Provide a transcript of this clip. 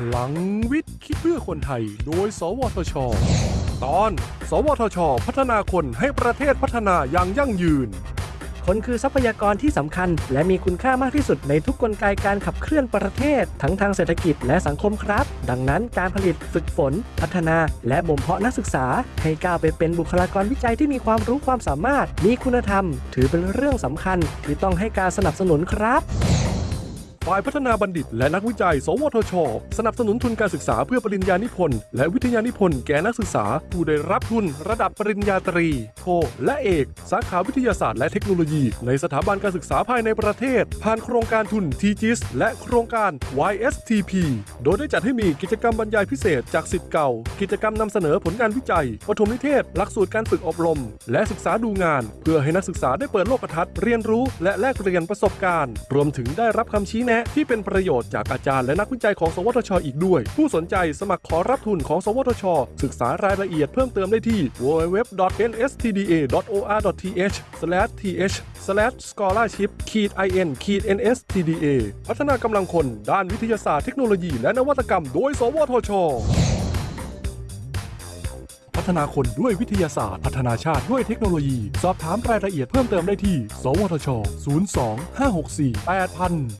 พลังวิทย์คิดเพื่อคนไทย โดย สวทช ตอน สวทช พัฒนาคนให้ประเทศพัฒนาอย่างยั่งยืน คนคือทรัพยากรที่สำคัญ และมีคุณค่ามากที่สุดในทุกกลไกการขับเคลื่อนประเทศ ทั้งทางเศรษฐกิจและสังคมครับ ดังนั้นการผลิตฝึกฝน พัฒนา และบ่มเพาะนักศึกษา ให้ก้าวไปเป็นบุคลากรวิจัยที่มีความรู้ความสามารถ มีคุณธรรม ถือเป็นเรื่องสำคัญที่ต้องให้การสนับสนุนครับ ฝ่ายพัฒนาบัณฑิต และนักวิจัย สวทช สนับสนุนทุนการศึกษาเพื่อปริญญานิพนธ์และวิทยานิพนธ์แก่นักศึกษา ผู้ได้รับทุนระดับปริญญาตรี โท และเอก สาขาวิทยาศาสตร์และเทคโนโลยี ในสถาบันการศึกษาภายในประเทศ ผ่านโครงการทุน TGIS และโครงการ YSTP โดยได้จัดให้มีกิจกรรมบรรยายพิเศษจากสิทธิ์เก่า กิจกรรมนำเสนอผลงานวิจัย ปฐมนิเทศ หลักสูตรการฝึกอบรม และศึกษาดูงาน เพื่อให้นักศึกษาได้เปิดโลกทัศน์เรียนรู้ และแลกเปลี่ยนประสบการณ์ รวมถึงได้รับคำชี้แนะที่เป็นประโยชน์จากอาจารย์และนักวิจัยของ สวทช อีกด้วย ผู้สนใจสมัครขอรับทุนของ สวทช ศึกษารายละเอียดเพิ่มเติมได้ที่ www.nstda.or.th/th/scholarship-in-nstda พัฒนากำลังคนด้านวิทยาศาสตร์เทคโนโลยีและนวัตกรรมโดย สวทช พัฒนาคนด้วยวิทยาศาสตร์ พัฒนาชาติด้วยเทคโนโลยี สอบถามรายละเอียดเพิ่มเติมได้ที่ สวทช 02 564 8000